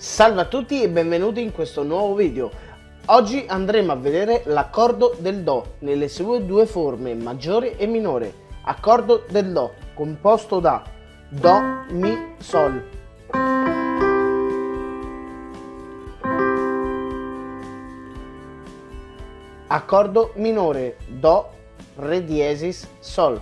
Salve a tutti e benvenuti in questo nuovo video. Oggi andremo a vedere l'accordo del Do nelle sue due forme, maggiore e minore. Accordo del Do, composto da Do, Mi, Sol. Accordo minore Do, Re diesis, Sol.